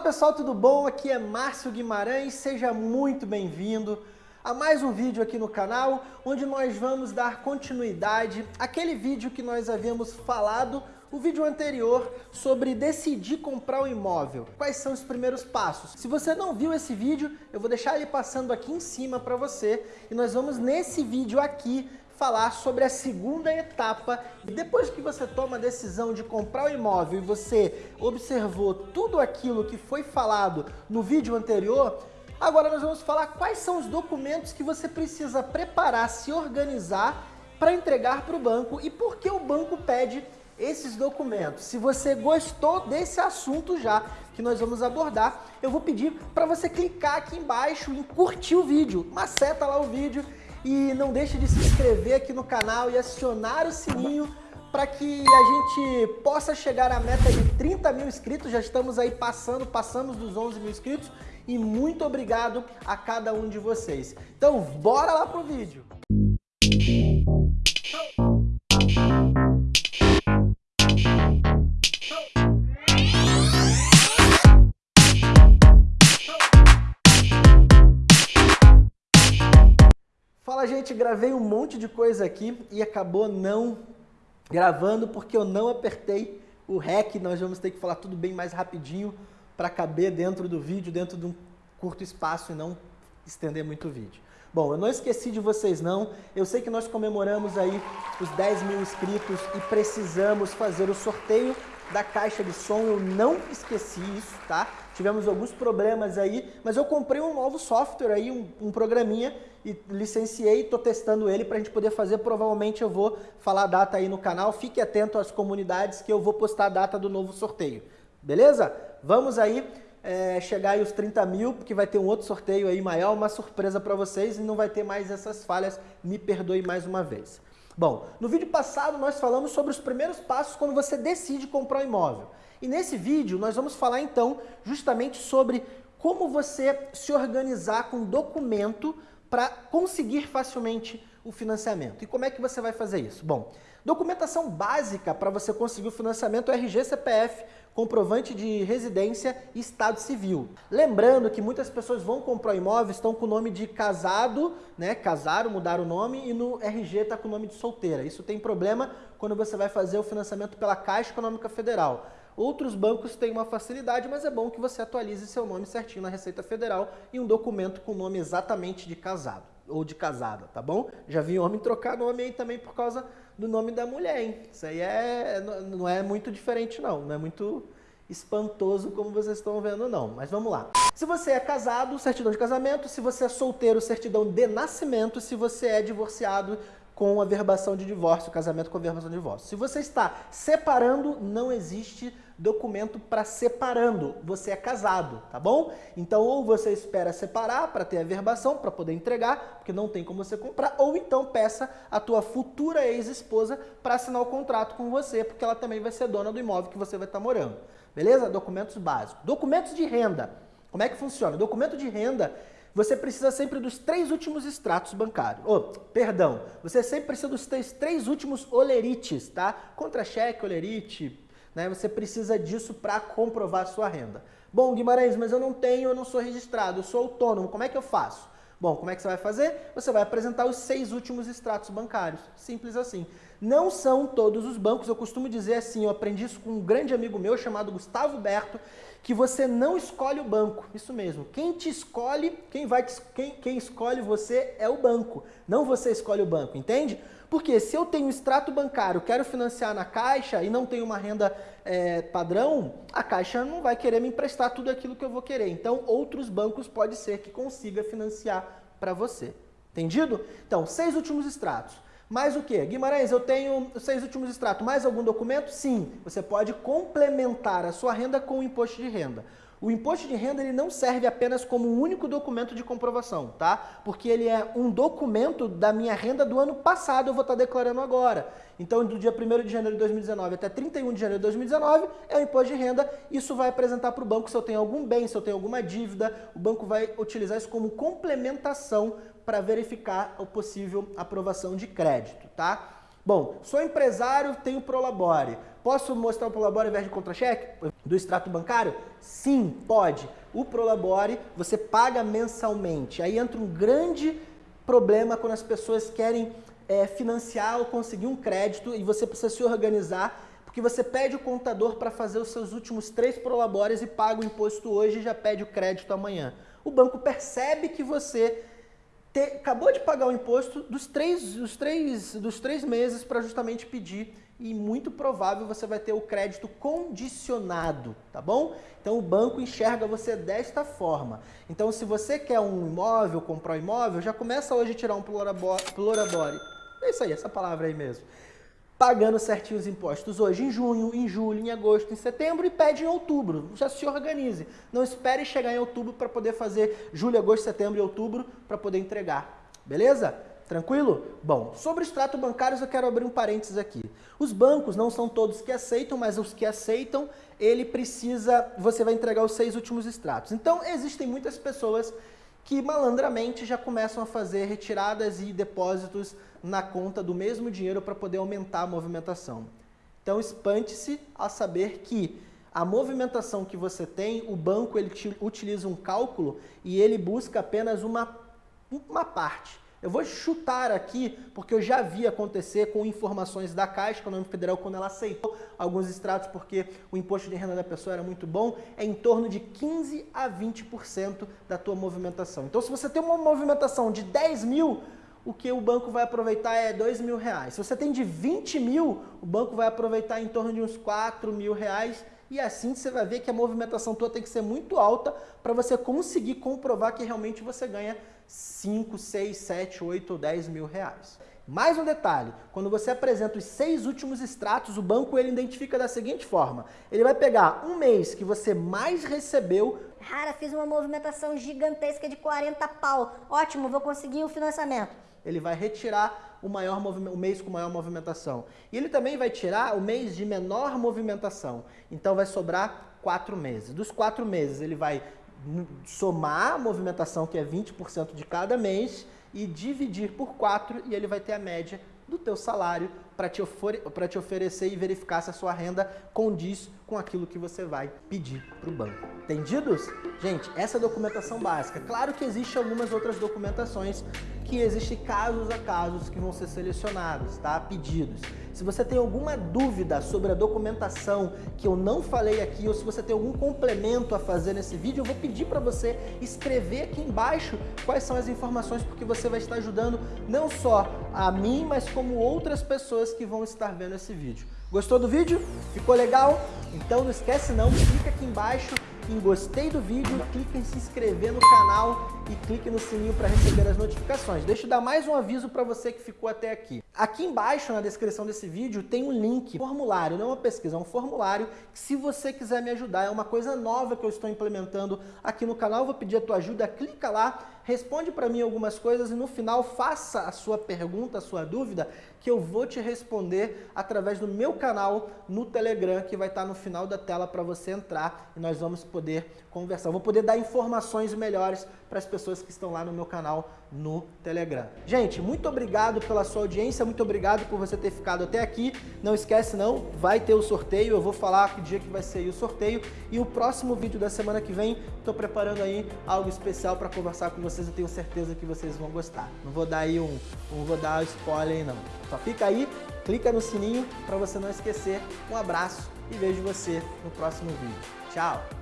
pessoal, tudo bom? Aqui é Márcio Guimarães, seja muito bem-vindo a mais um vídeo aqui no canal, onde nós vamos dar continuidade àquele vídeo que nós havíamos falado, o vídeo anterior, sobre decidir comprar um imóvel. Quais são os primeiros passos? Se você não viu esse vídeo, eu vou deixar ele passando aqui em cima para você, e nós vamos nesse vídeo aqui falar sobre a segunda etapa. Depois que você toma a decisão de comprar o imóvel e você observou tudo aquilo que foi falado no vídeo anterior, agora nós vamos falar quais são os documentos que você precisa preparar, se organizar para entregar para o banco e por que o banco pede esses documentos. Se você gostou desse assunto já que nós vamos abordar, eu vou pedir para você clicar aqui embaixo em curtir o vídeo, maceta lá o vídeo e não deixe de se inscrever aqui no canal e acionar o sininho para que a gente possa chegar à meta de 30 mil inscritos. Já estamos aí passando, passamos dos 11 mil inscritos e muito obrigado a cada um de vocês. Então, bora lá pro vídeo. Gravei um monte de coisa aqui e acabou não gravando porque eu não apertei o REC, nós vamos ter que falar tudo bem mais rapidinho para caber dentro do vídeo, dentro de um curto espaço e não estender muito o vídeo. Bom, eu não esqueci de vocês não, eu sei que nós comemoramos aí os 10 mil inscritos e precisamos fazer o sorteio da caixa de som, eu não esqueci isso, tá? Tivemos alguns problemas aí, mas eu comprei um novo software aí, um, um programinha, e licenciei, estou testando ele para a gente poder fazer, provavelmente eu vou falar a data aí no canal, fique atento às comunidades que eu vou postar a data do novo sorteio, beleza? Vamos aí é, chegar aí os 30 mil, porque vai ter um outro sorteio aí maior, uma surpresa para vocês e não vai ter mais essas falhas, me perdoe mais uma vez. Bom, no vídeo passado nós falamos sobre os primeiros passos quando você decide comprar um imóvel. E nesse vídeo nós vamos falar então justamente sobre como você se organizar com documento para conseguir facilmente o financiamento. E como é que você vai fazer isso? Bom, documentação básica para você conseguir o financiamento é RG CPF, comprovante de residência e estado civil. Lembrando que muitas pessoas vão comprar imóvel, estão com o nome de casado, né? Casaram, mudaram o nome e no RG está com o nome de solteira. Isso tem problema quando você vai fazer o financiamento pela Caixa Econômica Federal. Outros bancos têm uma facilidade, mas é bom que você atualize seu nome certinho na Receita Federal e um documento com o nome exatamente de casado ou de casada, tá bom? Já vi homem trocar nome aí também por causa do nome da mulher, hein? Isso aí é, não é muito diferente não, não é muito espantoso como vocês estão vendo não, mas vamos lá. Se você é casado, certidão de casamento, se você é solteiro, certidão de nascimento, se você é divorciado, com a verbação de divórcio, casamento com a verbação de divórcio. Se você está separando, não existe documento para separando, você é casado, tá bom? Então ou você espera separar para ter a verbação, para poder entregar, porque não tem como você comprar, ou então peça a tua futura ex-esposa para assinar o contrato com você, porque ela também vai ser dona do imóvel que você vai estar tá morando. Beleza? Documentos básicos. Documentos de renda. Como é que funciona? Documento de renda você precisa sempre dos três últimos extratos bancários. Oh, perdão, você sempre precisa dos três, três últimos olerites, tá? Contra-cheque, olerite, né? Você precisa disso para comprovar sua renda. Bom, Guimarães, mas eu não tenho, eu não sou registrado, eu sou autônomo, como é que eu faço? Bom, como é que você vai fazer? Você vai apresentar os seis últimos extratos bancários. Simples assim. Não são todos os bancos, eu costumo dizer assim, eu aprendi isso com um grande amigo meu chamado Gustavo Berto, que você não escolhe o banco. Isso mesmo. Quem te escolhe, quem vai te, quem, quem escolhe você é o banco. Não você escolhe o banco, entende? Porque se eu tenho extrato bancário, quero financiar na Caixa e não tenho uma renda é, padrão, a Caixa não vai querer me emprestar tudo aquilo que eu vou querer. Então, outros bancos pode ser que consiga financiar para você. Entendido? Então, seis últimos extratos. Mais o que? Guimarães, eu tenho seis últimos extratos. Mais algum documento? Sim. Você pode complementar a sua renda com o imposto de renda. O imposto de renda ele não serve apenas como um único documento de comprovação, tá? Porque ele é um documento da minha renda do ano passado, eu vou estar declarando agora. Então, do dia 1 de janeiro de 2019 até 31 de janeiro de 2019 é o imposto de renda. Isso vai apresentar para o banco se eu tenho algum bem, se eu tenho alguma dívida. O banco vai utilizar isso como complementação para verificar a possível aprovação de crédito, tá? Bom, sou empresário, tenho Prolabore. Posso mostrar o Prolabore ao invés de contra-cheque do extrato bancário? Sim, pode. O Prolabore você paga mensalmente. Aí entra um grande problema quando as pessoas querem é, financiar ou conseguir um crédito e você precisa se organizar porque você pede o contador para fazer os seus últimos três prolabores e paga o imposto hoje e já pede o crédito amanhã. O banco percebe que você te, acabou de pagar o imposto dos três, dos três, dos três meses para justamente pedir e muito provável você vai ter o crédito condicionado, tá bom? Então o banco enxerga você desta forma. Então se você quer um imóvel, comprar um imóvel, já começa hoje a tirar um plorabore. É isso aí, essa palavra aí mesmo pagando certinho os impostos hoje em junho, em julho, em agosto, em setembro e pede em outubro. Já se organize. Não espere chegar em outubro para poder fazer julho, agosto, setembro e outubro para poder entregar. Beleza? Tranquilo? Bom, sobre extrato bancários eu quero abrir um parênteses aqui. Os bancos não são todos que aceitam, mas os que aceitam, ele precisa, você vai entregar os seis últimos extratos. Então, existem muitas pessoas que malandramente já começam a fazer retiradas e depósitos na conta do mesmo dinheiro para poder aumentar a movimentação. Então espante-se a saber que a movimentação que você tem, o banco ele utiliza um cálculo e ele busca apenas uma, uma parte. Eu vou chutar aqui, porque eu já vi acontecer com informações da Caixa Econômica Federal quando ela aceitou alguns extratos porque o imposto de renda da pessoa era muito bom, é em torno de 15 a 20% da tua movimentação. Então se você tem uma movimentação de 10 mil, o que o banco vai aproveitar é 2 mil reais. Se você tem de 20 mil, o banco vai aproveitar em torno de uns 4 mil reais e assim você vai ver que a movimentação tua tem que ser muito alta para você conseguir comprovar que realmente você ganha 5, 6, 7, 8 ou 10 mil reais. Mais um detalhe, quando você apresenta os seis últimos extratos, o banco ele identifica da seguinte forma, ele vai pegar um mês que você mais recebeu... Cara, fiz uma movimentação gigantesca de 40 pau, ótimo, vou conseguir o financiamento ele vai retirar o, maior o mês com maior movimentação. E ele também vai tirar o mês de menor movimentação. Então vai sobrar quatro meses. Dos quatro meses ele vai somar a movimentação, que é 20% de cada mês, e dividir por quatro e ele vai ter a média do teu salário para te, te oferecer e verificar se a sua renda condiz com aquilo que você vai pedir para o banco. Entendidos? Gente, essa é a documentação básica. Claro que existem algumas outras documentações que existem casos a casos que vão ser selecionados, tá? Pedidos. Se você tem alguma dúvida sobre a documentação que eu não falei aqui, ou se você tem algum complemento a fazer nesse vídeo, eu vou pedir para você escrever aqui embaixo quais são as informações, porque você vai estar ajudando não só a mim, mas como outras pessoas que vão estar vendo esse vídeo. Gostou do vídeo? Ficou legal? Então não esquece não, clica aqui embaixo em gostei do vídeo, clique em se inscrever no canal e clique no sininho para receber as notificações. Deixa eu dar mais um aviso para você que ficou até aqui. Aqui embaixo na descrição desse vídeo tem um link, formulário, não é uma pesquisa, é um formulário que se você quiser me ajudar, é uma coisa nova que eu estou implementando aqui no canal, eu vou pedir a tua ajuda, clica lá, responde para mim algumas coisas e no final faça a sua pergunta, a sua dúvida, que eu vou te responder através do meu canal no Telegram, que vai estar no final da tela para você entrar e nós vamos poder conversar. Eu vou poder dar informações melhores para as pessoas que estão lá no meu canal no Telegram. Gente, muito obrigado pela sua audiência, muito obrigado por você ter ficado até aqui. Não esquece não, vai ter o sorteio, eu vou falar que dia que vai ser o sorteio. E o próximo vídeo da semana que vem, estou preparando aí algo especial para conversar com vocês, eu tenho certeza que vocês vão gostar. Não vou dar aí um, não vou dar spoiler aí não. Só fica aí, clica no sininho para você não esquecer. Um abraço e vejo você no próximo vídeo. Tchau!